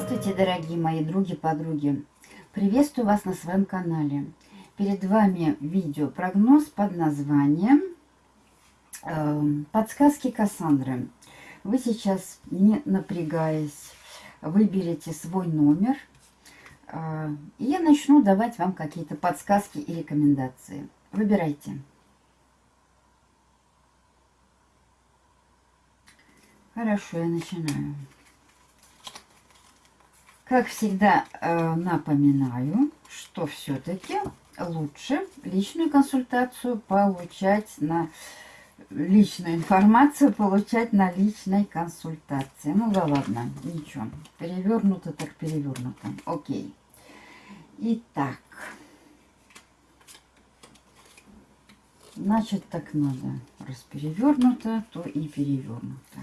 Здравствуйте, дорогие мои други-подруги! Приветствую вас на своем канале. Перед вами видео-прогноз под названием э, «Подсказки Кассандры». Вы сейчас, не напрягаясь, выберете свой номер, э, и я начну давать вам какие-то подсказки и рекомендации. Выбирайте. Хорошо, я начинаю. Как всегда э, напоминаю, что все-таки лучше личную консультацию получать на личную информацию получать на личной консультации. Ну да ладно, ничего. Перевернуто так перевернуто. Окей. Итак. Значит, так надо. Раз перевернуто, то и перевернуто.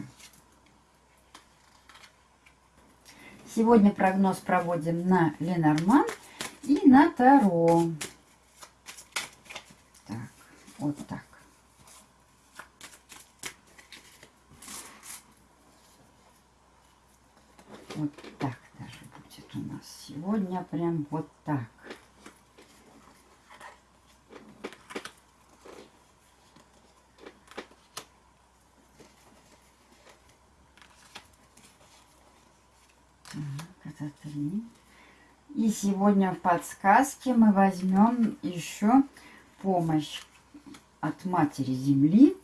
Сегодня прогноз проводим на Ленорман и на Таро. Так, вот так. Вот так даже будет у нас сегодня. Прям вот так. это три. И сегодня в подсказке мы возьмем еще помощь от Матери Земли,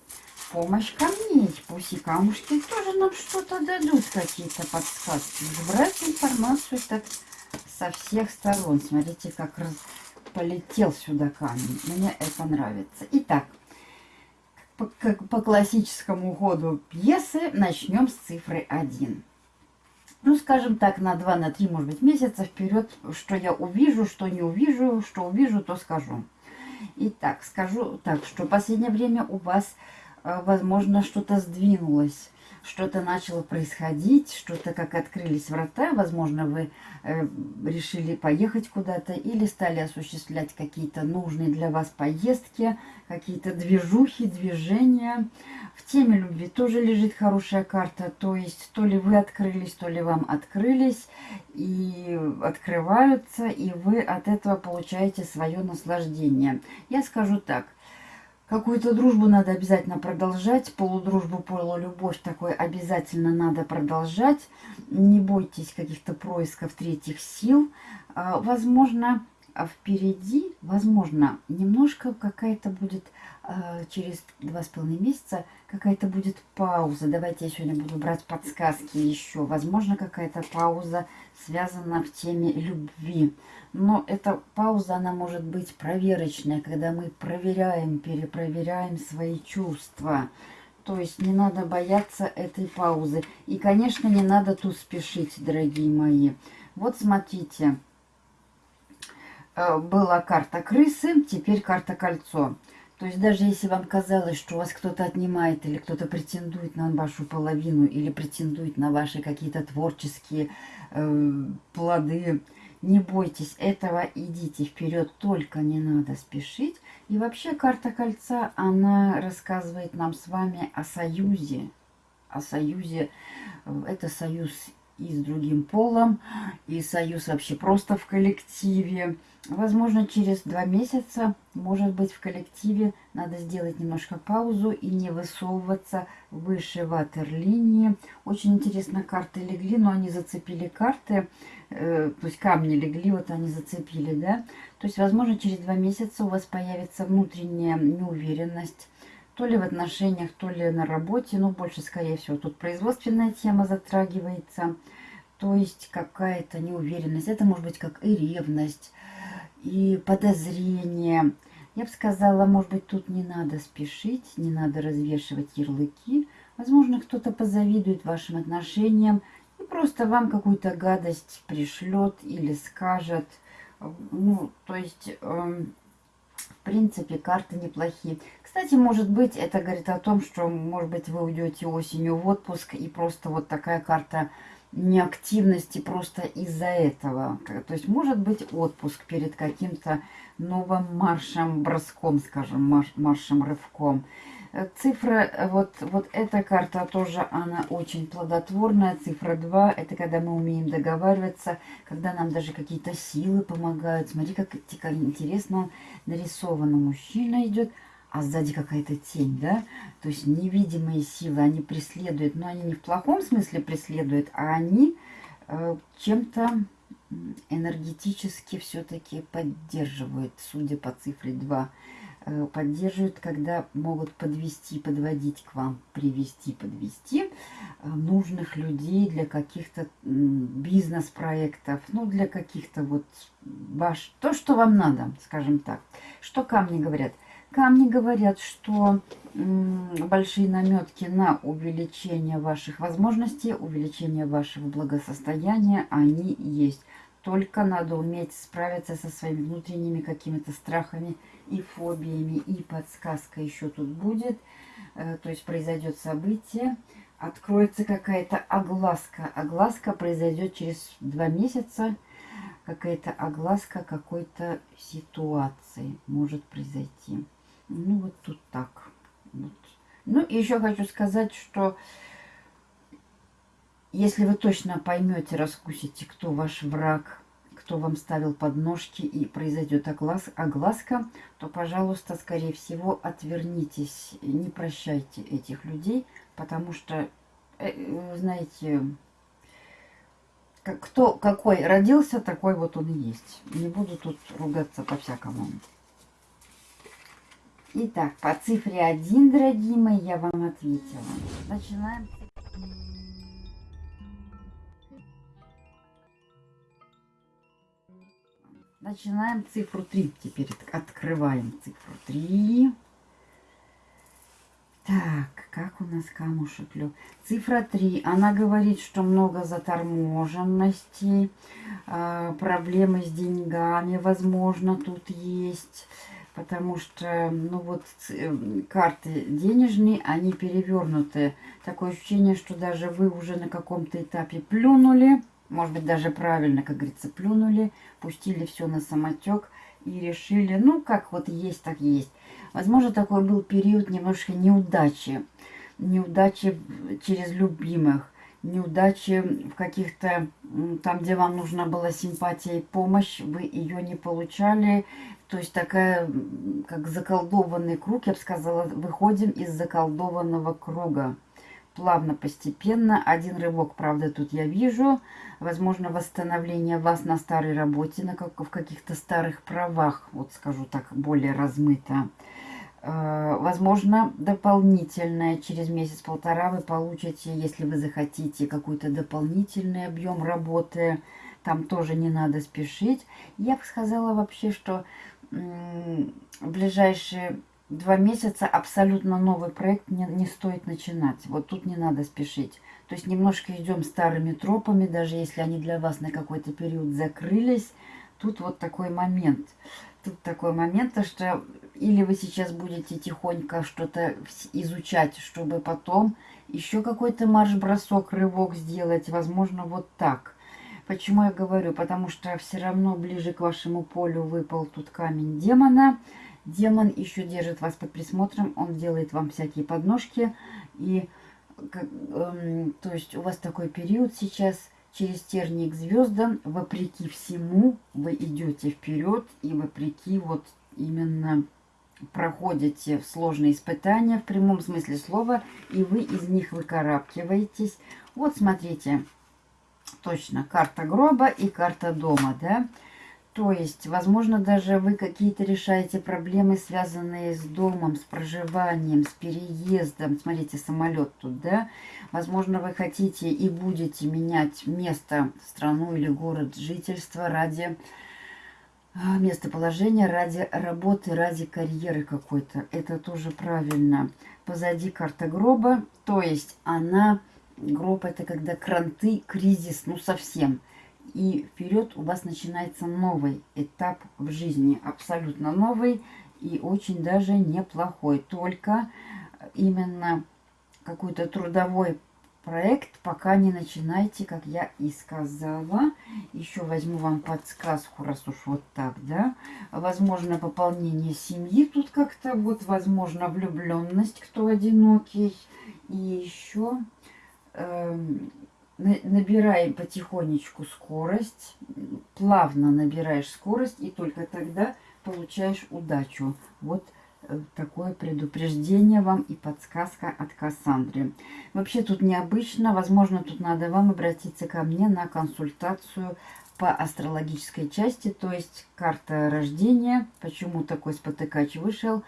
помощь камней. Пусть и камушки тоже нам что-то дадут, какие-то подсказки. Брать информацию так со всех сторон. Смотрите, как раз полетел сюда камень. Мне это нравится. Итак, по, по классическому ходу пьесы начнем с цифры 1 ну, скажем так, на 2, на 3, может быть, месяца вперед, что я увижу, что не увижу, что увижу, то скажу. Итак, скажу так, что в последнее время у вас, э, возможно, что-то сдвинулось что-то начало происходить, что-то как открылись врата, возможно, вы э, решили поехать куда-то или стали осуществлять какие-то нужные для вас поездки, какие-то движухи, движения. В теме любви тоже лежит хорошая карта, то есть то ли вы открылись, то ли вам открылись и открываются, и вы от этого получаете свое наслаждение. Я скажу так – Какую-то дружбу надо обязательно продолжать, полудружбу, полулюбовь такой обязательно надо продолжать. Не бойтесь каких-то происков третьих сил. А, возможно, впереди, возможно, немножко какая-то будет а, через два с половиной месяца какая-то будет пауза. Давайте я сегодня буду брать подсказки еще. Возможно, какая-то пауза связана в теме любви. Но эта пауза, она может быть проверочная, когда мы проверяем, перепроверяем свои чувства. То есть не надо бояться этой паузы. И, конечно, не надо тут спешить, дорогие мои. Вот смотрите. Э, была карта крысы, теперь карта кольцо. То есть даже если вам казалось, что у вас кто-то отнимает или кто-то претендует на вашу половину или претендует на ваши какие-то творческие э, плоды, не бойтесь этого, идите вперед, только не надо спешить. И вообще карта кольца, она рассказывает нам с вами о союзе. О союзе, это союз и с другим полом, и союз вообще просто в коллективе. Возможно, через два месяца, может быть, в коллективе надо сделать немножко паузу и не высовываться выше ватерлинии. Очень интересно, карты легли, но они зацепили карты, э, то есть камни легли, вот они зацепили, да. То есть, возможно, через два месяца у вас появится внутренняя неуверенность, то ли в отношениях, то ли на работе, но больше, скорее всего, тут производственная тема затрагивается, то есть какая-то неуверенность, это может быть как и ревность, и подозрение. Я бы сказала, может быть, тут не надо спешить, не надо развешивать ярлыки. Возможно, кто-то позавидует вашим отношениям и просто вам какую-то гадость пришлет или скажет. Ну, то есть... Э, В принципе, карты неплохие. Кстати, может быть, это говорит о том, что, может быть, вы уйдете осенью в отпуск, и просто вот такая карта неактивности просто из-за этого. То есть, может быть, отпуск перед каким-то новым маршем, броском, скажем, марш, маршем, рывком. Цифра, вот, вот эта карта тоже, она очень плодотворная. Цифра 2, это когда мы умеем договариваться, когда нам даже какие-то силы помогают. Смотри, как, интересно нарисовано. Мужчина идет, а сзади какая-то тень, да? То есть невидимые силы, они преследуют, но они не в плохом смысле преследуют, а они э, чем-то энергетически все-таки поддерживают, судя по цифре 2. Э, поддерживают, когда могут подвести, подводить к вам, привести, подвести э, нужных людей для каких-то бизнес-проектов, ну, для каких-то вот ваш, то, что вам надо, скажем так. Что камни говорят? Камни говорят, что большие наметки на увеличение ваших возможностей, увеличение вашего благосостояния, они есть. Только надо уметь справиться со своими внутренними какими-то страхами и фобиями. И подсказка еще тут будет. Э, то есть произойдет событие, откроется какая-то огласка. Огласка произойдет через два месяца. Какая-то огласка какой-то ситуации может произойти. Ну, вот тут так. Вот. Ну, и еще хочу сказать, что если вы точно поймете, раскусите, кто ваш враг, кто вам ставил подножки и произойдет оглас, огласка, то, пожалуйста, скорее всего, отвернитесь, не прощайте этих людей, потому что, э, знаете, кто какой родился, такой вот он и есть. Не буду тут ругаться по-всякому. Итак, по цифре 1, дорогие мои, я вам ответила. Начинаем. Начинаем цифру 3. Теперь открываем цифру 3. Так, как у нас камушек лег? Цифра 3. Она говорит, что много заторможенностей, э, проблемы с деньгами, возможно, тут есть. Потому что, ну вот, э, карты денежные, они перевернуты. Такое ощущение, что даже вы уже на каком-то этапе плюнули может быть, даже правильно, как говорится, плюнули, пустили все на самотек и решили, ну, как вот есть, так есть. Возможно, такой был период немножко неудачи. Неудачи через любимых, неудачи в каких-то, там, где вам нужна была симпатия и помощь, вы ее не получали. То есть такая, как заколдованный круг, я бы сказала, выходим из заколдованного круга плавно, постепенно. Один рывок, правда, тут я вижу. Возможно, восстановление вас на старой работе, на как, в каких-то старых правах, вот скажу так, более размыто. Э, возможно, дополнительное, через месяц-полтора вы получите, если вы захотите, какой-то дополнительный объем работы. Там тоже не надо спешить. Я бы сказала вообще, что в ближайшие два месяца абсолютно новый проект не, не стоит начинать. Вот тут не надо спешить. То есть немножко идем старыми тропами, даже если они для вас на какой-то период закрылись. Тут вот такой момент. Тут такой момент, что или вы сейчас будете тихонько что-то изучать, чтобы потом еще какой-то марш-бросок, рывок сделать. Возможно, вот так. Почему я говорю? Потому что все равно ближе к вашему полю выпал тут камень демона. Демон еще держит вас под присмотром, он делает вам всякие подножки. И как, эм, то есть у вас такой период сейчас через тернии к звездам, вопреки всему, вы идете вперед и вопреки вот именно проходите сложные испытания в прямом смысле слова, и вы из них выкарабкиваетесь. Вот смотрите, точно, карта гроба и карта дома, да. То есть, возможно, даже вы какие-то решаете проблемы, связанные с домом, с проживанием, с переездом. Смотрите, самолет тут, да? Возможно, вы хотите и будете менять место, страну или город жительства ради а, местоположения, ради работы, ради карьеры какой-то. Это тоже правильно. Позади карта гроба, то есть она, гроб это когда кранты, кризис, ну совсем – и вперед у вас начинается новый этап в жизни, абсолютно новый. и очень даже неплохой. Только именно какой-то трудовой проект пока не начинайте, как я и сказала. Еще возьму вам подсказку, раз уж вот так, да. Возможно, пополнение семьи тут как-то, вот, возможно, влюбленность, кто одинокий. И еще набираем потихонечку скорость, плавно набираешь скорость, и только тогда получаешь удачу. Вот Э, такое предупреждение вам и подсказка от Кассандры. Вообще тут необычно, возможно, тут надо вам обратиться ко мне на консультацию по астрологической части, то есть карта рождения, почему такой спотыкач вышел,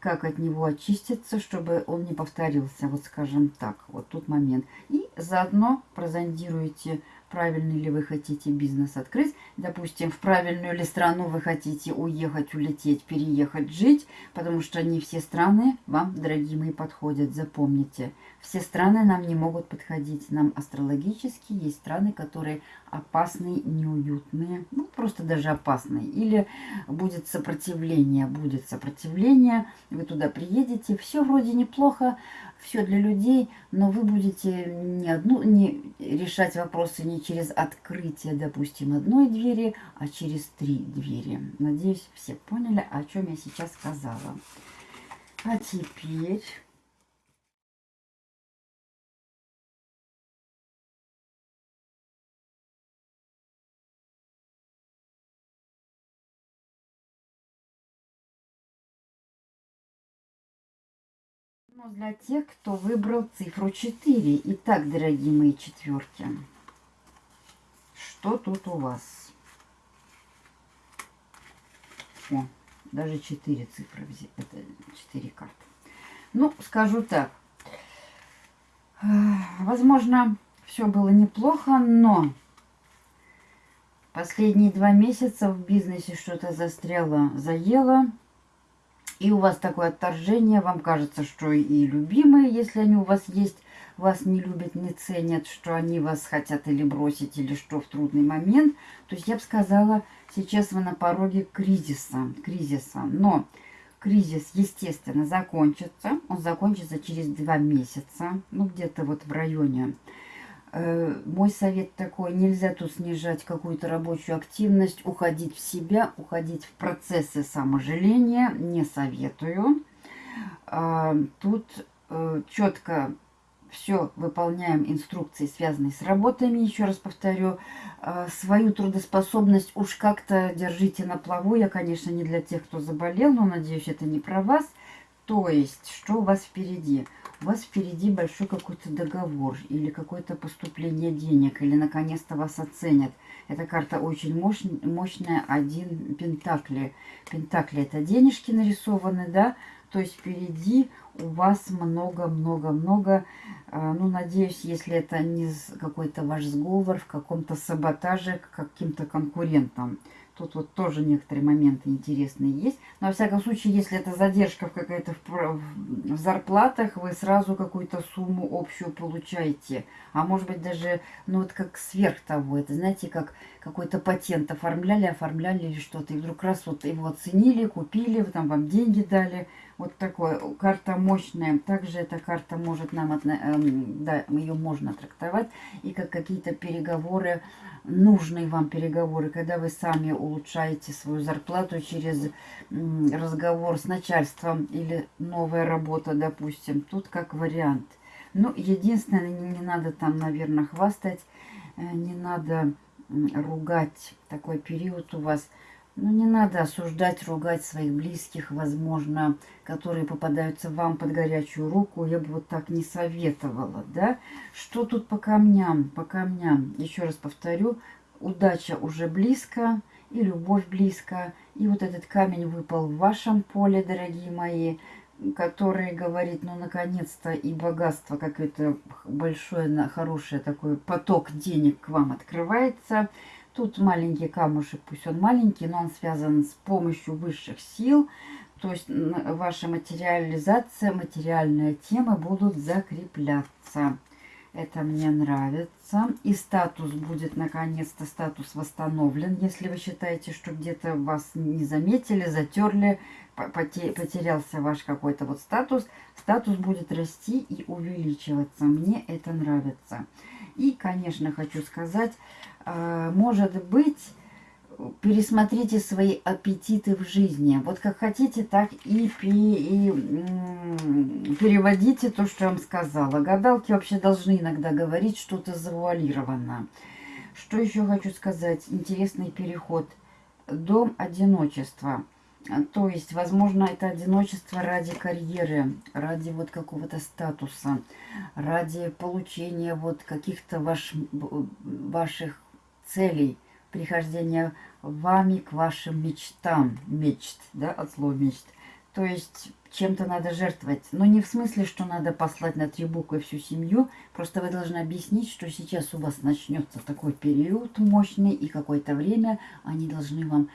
как от него очиститься, чтобы он не повторился, вот скажем так, вот тут момент. И заодно прозондируйте правильный ли вы хотите бизнес открыть, допустим, в правильную ли страну вы хотите уехать, улететь, переехать, жить, потому что не все страны вам, дорогие мои, подходят, запомните. Все страны нам не могут подходить, нам астрологически есть страны, которые опасные, неуютные, ну, просто даже опасные. Или будет сопротивление, будет сопротивление, вы туда приедете, все вроде неплохо, все для людей, но вы будете не одну, не решать вопросы не через открытие, допустим, одной двери, а через три двери. Надеюсь, все поняли, о чем я сейчас сказала. А теперь... Но для тех, кто выбрал цифру 4. Итак, дорогие мои четверки, что тут у вас? О, даже 4 цифры. Это 4 карты. Ну, скажу так. Возможно, все было неплохо, но последние два месяца в бизнесе что-то застряло, заело и у вас такое отторжение, вам кажется, что и любимые, если они у вас есть, вас не любят, не ценят, что они вас хотят или бросить, или что в трудный момент. То есть я бы сказала, сейчас вы на пороге кризиса, кризиса. Но кризис, естественно, закончится. Он закончится через два месяца, ну где-то вот в районе Э, мой совет такой, нельзя тут снижать какую-то рабочую активность, уходить в себя, уходить в процессы саможаления, не советую. А, тут э, четко все выполняем инструкции, связанные с работами, еще раз повторю. А, свою трудоспособность уж как-то держите на плаву. Я, конечно, не для тех, кто заболел, но надеюсь, это не про вас. То есть, что у вас впереди? у вас впереди большой какой-то договор или какое-то поступление денег, или наконец-то вас оценят. Эта карта очень мощ, мощная, один пентакли. Пентакли это денежки нарисованы, да, то есть впереди у вас много-много-много, а, ну, надеюсь, если это не какой-то ваш сговор в каком-то саботаже к каким-то конкурентам. Тут вот тоже некоторые моменты интересные есть. Но, во всяком случае, если это задержка какая-то в, в зарплатах, вы сразу какую-то сумму общую получаете. А может быть даже, ну вот как сверх того. Это, знаете, как какой-то патент оформляли, оформляли или что-то. И вдруг раз вот его оценили, купили, там вам деньги дали. Вот такое. Карта мощная. Также эта карта может нам, эм, да, ее можно трактовать. И как какие-то переговоры, нужные вам переговоры, когда вы сами улучшаете свою зарплату через разговор с начальством или новая работа, допустим. Тут как вариант. Ну, единственное, не, не надо там, наверное, хвастать, э, не надо ругать. Такой период у вас – ну, не надо осуждать, ругать своих близких, возможно, которые попадаются вам под горячую руку. Я бы вот так не советовала, да? Что тут по камням? По камням, еще раз повторю, удача уже близко, и любовь близко. И вот этот камень выпал в вашем поле, дорогие мои, который говорит, ну, наконец-то и богатство, как это большое, хорошее такой поток денег к вам открывается – Тут маленький камушек, пусть он маленький, но он связан с помощью высших сил. То есть ваша материализация, материальная тема будут закрепляться. Это мне нравится. И статус будет, наконец-то, статус восстановлен. Если вы считаете, что где-то вас не заметили, затерли, потерялся ваш какой-то вот статус, статус будет расти и увеличиваться. Мне это нравится. И, конечно, хочу сказать, а, может быть, пересмотрите свои аппетиты в жизни. Вот как хотите, так и, и переводите то, что я вам сказала. Гадалки вообще должны иногда говорить что-то завуалированно. Что еще хочу сказать? Интересный переход. Дом одиночества. То есть, возможно, это одиночество ради карьеры, ради вот какого-то статуса, ради получения вот каких-то ваш, ваших целей – прихождения вами к вашим мечтам. Мечт, да, от слова мечт. То есть чем-то надо жертвовать. Но не в смысле, что надо послать на три буквы всю семью. Просто вы должны объяснить, что сейчас у вас начнется такой период мощный, и какое-то время они должны вам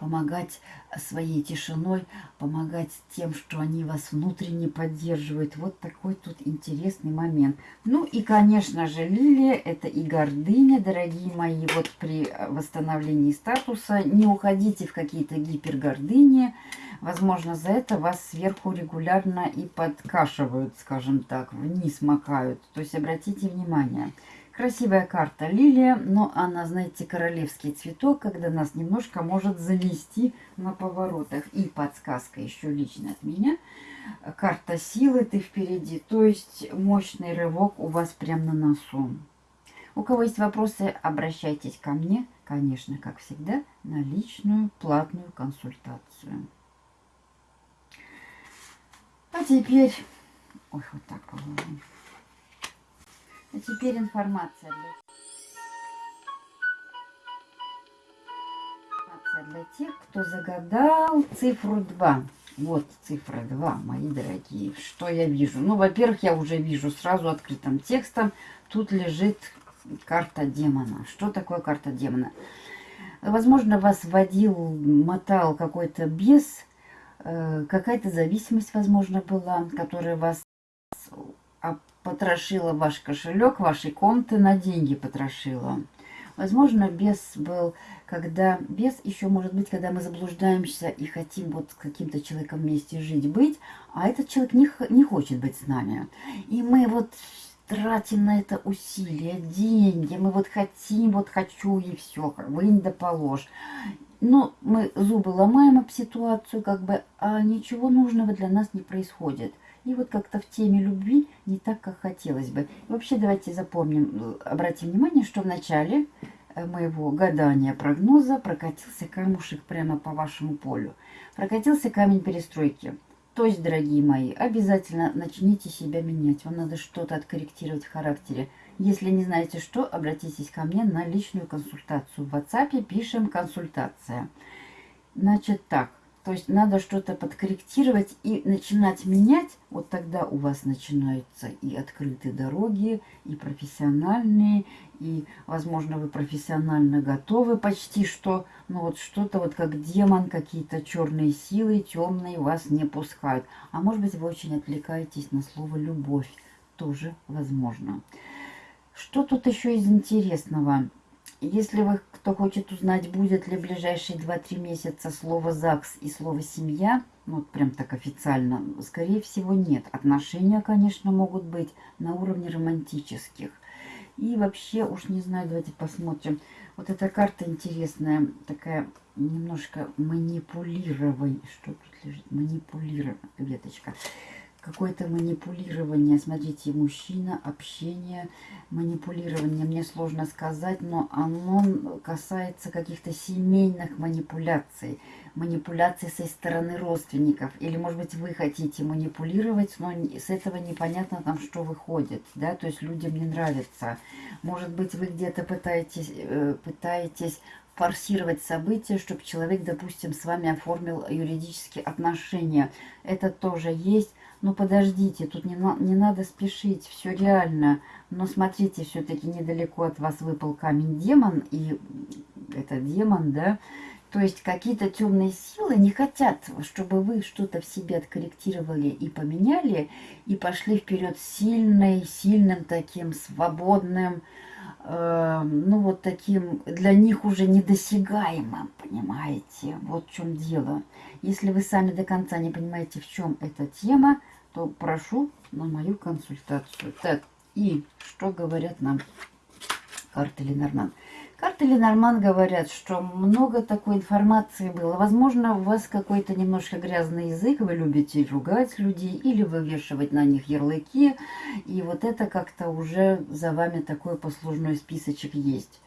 помогать своей тишиной, помогать тем, что они вас внутренне поддерживают. Вот такой тут интересный момент. Ну и, конечно же, лилия – это и гордыня, дорогие мои. Вот при восстановлении статуса не уходите в какие-то гипергордыни. Возможно, за это вас сверху регулярно и подкашивают, скажем так, вниз макают. То есть обратите внимание – Красивая карта лилия, но она, знаете, королевский цветок, когда нас немножко может занести на поворотах. И подсказка еще лично от меня. Карта силы, ты впереди. То есть мощный рывок у вас прямо на носу. У кого есть вопросы, обращайтесь ко мне, конечно, как всегда, на личную платную консультацию. А теперь... Ой, вот так положим. А теперь информация для... информация для тех, кто загадал цифру 2. Вот цифра 2, мои дорогие. Что я вижу? Ну, во-первых, я уже вижу сразу открытым текстом. Тут лежит карта демона. Что такое карта демона? Возможно, вас водил, мотал какой-то бес, э, какая-то зависимость, возможно, была, которая вас потрошила ваш кошелек, ваши конты на деньги потрошила. Возможно, бес был, когда... Бес еще может быть, когда мы заблуждаемся и хотим вот с каким-то человеком вместе жить, быть, а этот человек не, не хочет быть с нами. И мы вот тратим на это усилия, деньги, мы вот хотим, вот хочу и все, вынь да положь. Но мы зубы ломаем об ситуацию, как бы, а ничего нужного для нас не происходит. И вот как-то в теме любви не так, как хотелось бы. Вообще давайте запомним, обратим внимание, что в начале э, моего гадания прогноза прокатился камушек прямо по вашему полю. Прокатился камень перестройки. То есть, дорогие мои, обязательно начните себя менять. Вам надо что-то откорректировать в характере. Если не знаете что, обратитесь ко мне на личную консультацию. В WhatsApp пишем «консультация». Значит так, то есть надо что-то подкорректировать и начинать менять. Вот тогда у вас начинаются и открытые дороги, и профессиональные, и, возможно, вы профессионально готовы почти что. Но вот что-то вот как демон, какие-то черные силы, темные вас не пускают. А может быть, вы очень отвлекаетесь на слово «любовь». Тоже возможно. Что тут еще из интересного? Если вы, кто хочет узнать, будет ли в ближайшие 2-3 месяца слово ЗАГС и слово «семья», ну, вот прям так официально, скорее всего, нет. Отношения, конечно, могут быть на уровне романтических. И вообще, уж не знаю, давайте посмотрим. Вот эта карта интересная, такая немножко манипулирование. Что тут лежит? Манипулирование, веточка какое-то манипулирование. Смотрите, мужчина, общение, манипулирование. Мне сложно сказать, но оно касается каких-то семейных манипуляций. Манипуляций со стороны родственников. Или, может быть, вы хотите манипулировать, но с этого непонятно там, что выходит. Да? То есть людям не нравится. Может быть, вы где-то пытаетесь, э, пытаетесь форсировать события, чтобы человек, допустим, с вами оформил юридические отношения. Это тоже есть. Ну, подождите, тут не, на, не надо спешить, все реально. Но смотрите, все-таки недалеко от вас выпал камень демон, и это демон, да, То есть какие-то темные силы не хотят, чтобы вы что-то в себе откорректировали и поменяли, и пошли вперед сильной, сильным таким, свободным, ну вот таким, для них уже недосягаемым, понимаете? Вот в чем дело. Если вы сами до конца не понимаете, в чем эта тема, то прошу на мою консультацию. Так, и что говорят нам карты Ленорман? Карты Ленорман говорят, что много такой информации было. Возможно, у вас какой-то немножко грязный язык, вы любите ругать людей или вывешивать на них ярлыки. И вот это как-то уже за вами такой послужной списочек есть.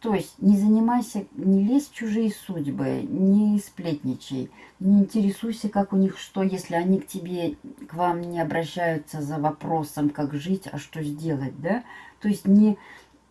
То есть не занимайся, не лезь в чужие судьбы, не сплетничай, не интересуйся, как у них что, если они к тебе, к вам не обращаются за вопросом, как жить, а что сделать, да? То есть не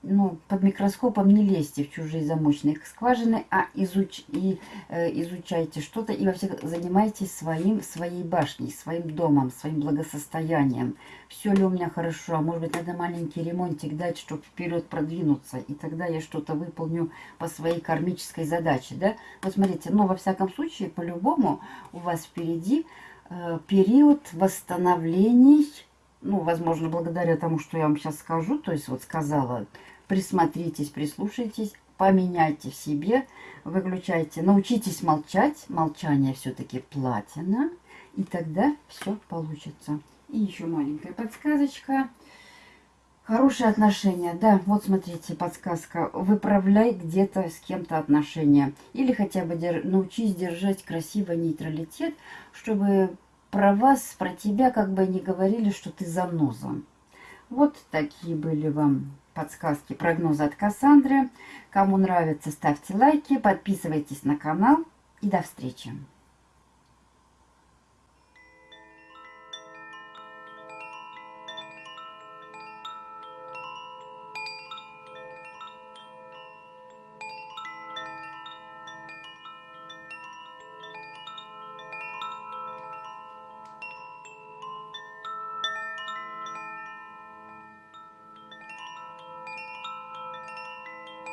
ну, под микроскопом не лезьте в чужие замочные скважины, а изуч, и, э, изучайте что-то и во всех занимайтесь своим, своей башней, своим домом, своим благосостоянием. Все ли у меня хорошо, а может быть надо маленький ремонтик дать, чтобы вперед продвинуться, и тогда я что-то выполню по своей кармической задаче, да? Вот смотрите, ну, во всяком случае, по-любому у вас впереди э, период восстановлений, ну, возможно, благодаря тому, что я вам сейчас скажу, то есть вот сказала, присмотритесь, прислушайтесь, поменяйте в себе, выключайте, научитесь молчать, молчание все-таки платина, и тогда все получится. И еще маленькая подсказочка. Хорошие отношения, да, вот смотрите, подсказка. Выправляй где-то с кем-то отношения. Или хотя бы дер... научись держать красиво нейтралитет, чтобы про вас, про тебя как бы не говорили, что ты заноза. Вот такие были вам подсказки, прогнозы от Кассандры. Кому нравится, ставьте лайки, подписывайтесь на канал и до встречи.